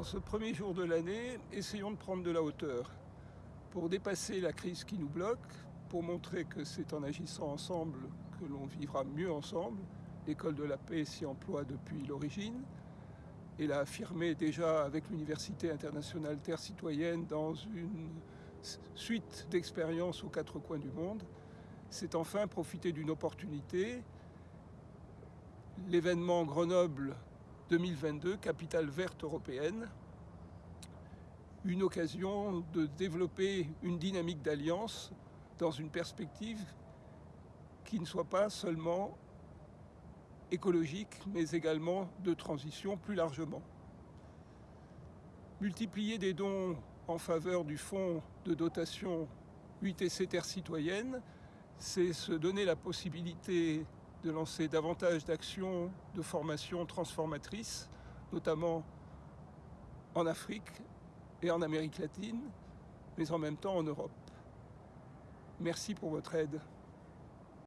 En ce premier jour de l'année, essayons de prendre de la hauteur pour dépasser la crise qui nous bloque, pour montrer que c'est en agissant ensemble que l'on vivra mieux ensemble. L'école de la paix s'y emploie depuis l'origine et l'a affirmé déjà avec l'Université internationale Terre citoyenne dans une suite d'expériences aux quatre coins du monde. C'est enfin profiter d'une opportunité, l'événement Grenoble 2022, capitale verte européenne, une occasion de développer une dynamique d'alliance dans une perspective qui ne soit pas seulement écologique, mais également de transition plus largement. Multiplier des dons en faveur du fonds de dotation UTC Terre citoyenne, c'est se donner la possibilité de lancer davantage d'actions de formation transformatrices, notamment en Afrique et en Amérique latine, mais en même temps en Europe. Merci pour votre aide.